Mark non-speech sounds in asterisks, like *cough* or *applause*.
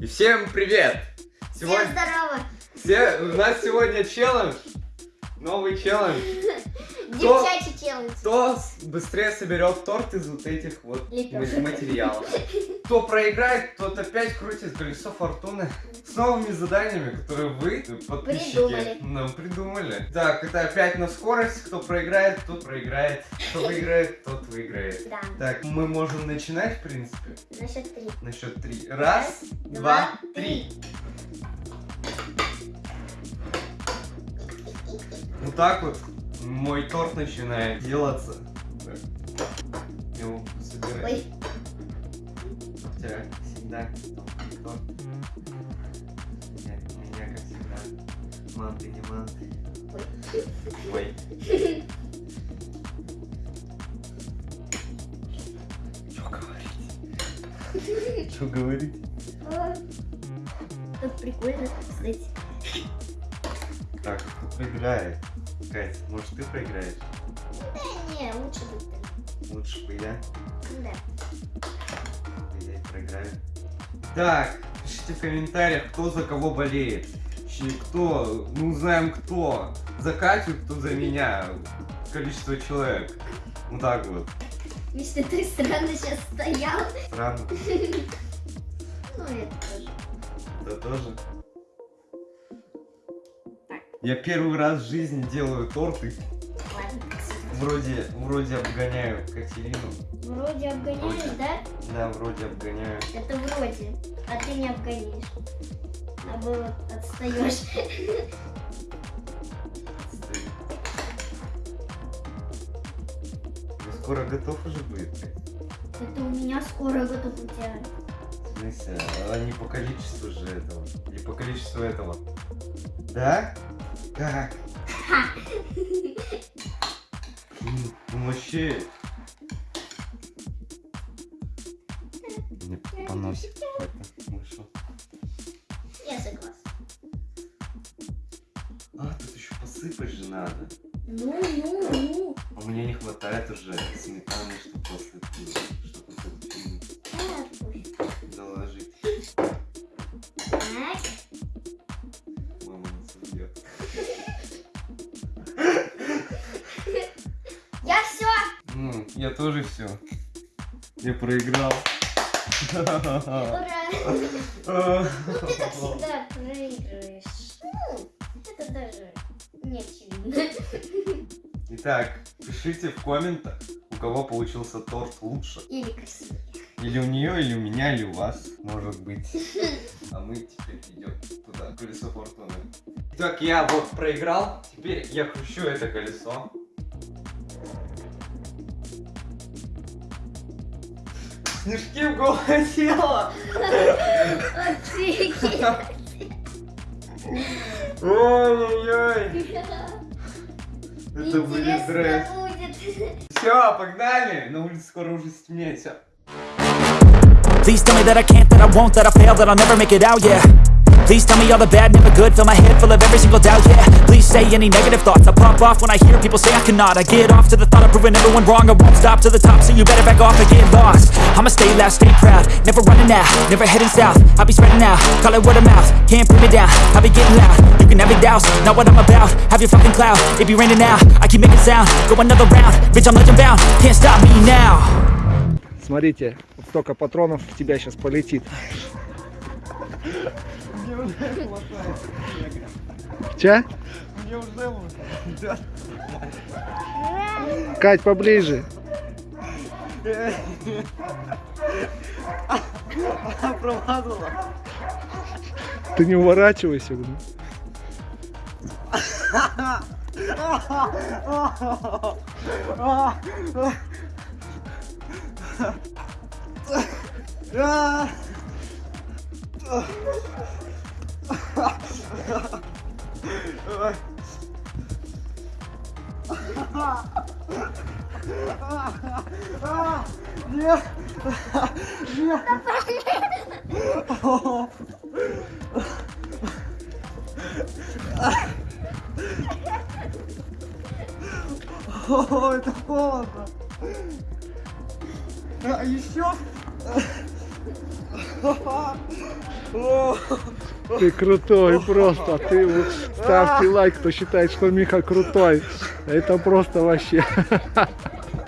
И всем привет! Всем Сегодня, здорово! все, у нас сегодня челлендж, новый челлендж. *laughs* Кто-. Кто быстрее соберет торт из вот этих вот материалов? Кто проиграет, тот опять крутит колесо фортуны с новыми заданиями, которые вы, подписчики, Придумали. нам придумали. Так, это опять на скорость. Кто проиграет, тот проиграет. Кто выиграет, тот выиграет. Да. Так, мы можем начинать, в принципе, На счет три. на счет три. Раз, два, два, три. Вот так вот мой торт начинает делаться. Его собирать. Ой, У тебя всегда торт. Я- меня, как всегда, манты не манты. ой. Ой. Что говорить? *laughs* Что говорить? А, Тут прикольно, кстати. Так, кто проиграет? Кать, может ты проиграешь? Да не, лучше бы ты. Лучше бы я. Да. Я и проиграю. Так, пишите в комментариях, кто за кого болеет. Кто, ну знаем кто. За Катю, кто за меня. Количество человек. Вот так вот. Видишь, ты странно сейчас стоял. Странно. *laughs* Ну, это тоже. Это тоже. Я первый раз в жизни делаю торты. Вроде, вроде обгоняю Катерину. Вроде обгоняешь, Вроде. да? Да, вроде обгоняю. Это вроде. А ты не обгонишь. Наоборот, отстаешь. Стою. Ну, скоро готов уже будет. Это у меня скоро готов у тебя. В смысле, а не по количеству же этого. Не по количеству этого. Да? Ну вообще... Мне поносит какой-то вышел. Я согласна. А, тут еще посыпать же надо. Ну, ну, ну. А мне не хватает уже сметаны, чтобы посыпать. Я тоже все. Я проиграл. Ура. *laughs* Ну, ты как всегда проигрываешь. Ну, это даже не очевидно. Итак, пишите в комментах, у кого получился торт лучше. Или красивее. Или у нее, или у меня, или у вас, может быть. А мы теперь идем туда, колесо фортуны. Итак, я вот проиграл, теперь я кручу это колесо. Снежки в голову тело! Ой-ой-ой! Это будет будет. Все, погнали! На улице скоро уже стемнеет, все. Please tell me that I can't, that I won't, that I fail, that I'll never make it out, yeah Please tell me all the bad, never good, fill my head full of every single doubt, yeah Please say any negative thoughts, I pop off when I hear people say I cannot I get off to the thought of proving everyone wrong, I won't stop to the top, so you better back off and get lost I'ma stay loud, stay proud, never running out, never heading south I'll be spreading out, call it word of mouth, can't put me down I'll be getting loud, you can have it douse, not what I'm about Have your fucking cloud, it be raining now, I keep making sound, go another round Bitch, I'm legend bound, can't stop me now Смотрите, вот столько патронов в тебя сейчас полетит. Мне уже хватает. Че? Мне уже вот. Кать, поближе. Промазала. Ты не уворачивайся. блин. *laughs* Нет! О, это холодно. А еще? Ты крутой просто. Ты ставьте лайк, кто считает, что Миха крутой. Это просто вообще. *laughs*